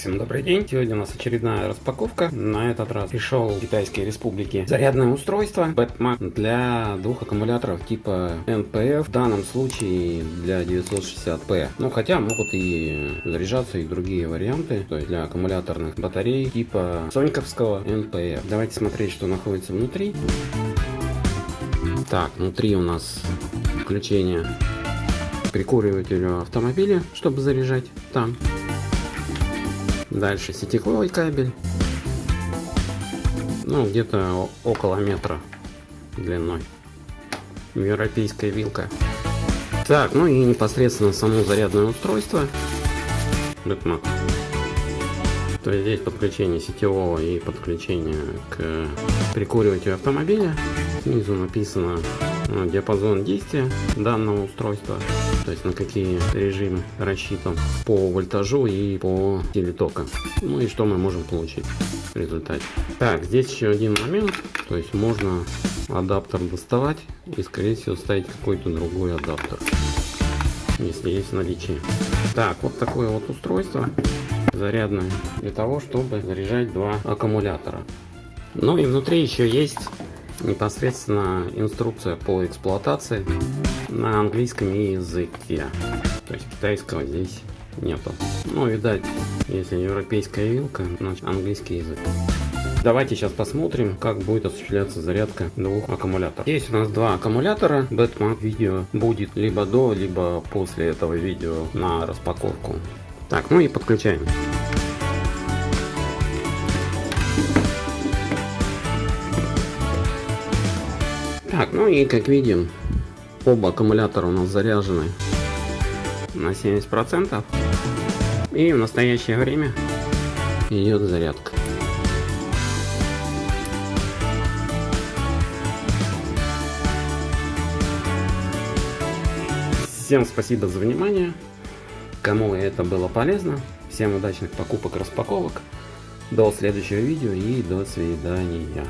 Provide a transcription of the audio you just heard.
всем добрый день. Сегодня у нас очередная распаковка. На этот раз пришел в Китайской Республике зарядное устройство Batmac для двух аккумуляторов типа NPF. В данном случае для 960P. Ну хотя могут и заряжаться и другие варианты. То есть для аккумуляторных батарей типа соньковского NPF. Давайте смотреть, что находится внутри. Так, внутри у нас включение прикуривателю автомобиля, чтобы заряжать там. Дальше сетевой кабель. Ну, где-то около метра длиной. Европейская вилка. Так, ну и непосредственно само зарядное устройство. Бэтмак. То есть здесь подключение сетевого и подключение к прикуривателю автомобиля. Снизу написано диапазон действия данного устройства то есть на какие режимы рассчитан по вольтажу и по силе тока. Ну и что мы можем получить в результате. Так, здесь еще один момент, то есть можно адаптер доставать и скорее всего ставить какой-то другой адаптер, если есть наличие. Так, вот такое вот устройство зарядное для того, чтобы заряжать два аккумулятора. Ну и внутри еще есть непосредственно инструкция по эксплуатации на английском языке. То есть китайского здесь нету. Ну, видать, если европейская вилка, значит английский язык. Давайте сейчас посмотрим, как будет осуществляться зарядка двух аккумуляторов. Есть у нас два аккумулятора. Бэтман видео будет либо до, либо после этого видео на распаковку. Так, ну и подключаем. Так, ну и как видим, оба аккумулятора у нас заряжены на 70%. И в настоящее время идет зарядка. Всем спасибо за внимание. Кому это было полезно. Всем удачных покупок, распаковок. До следующего видео и до свидания.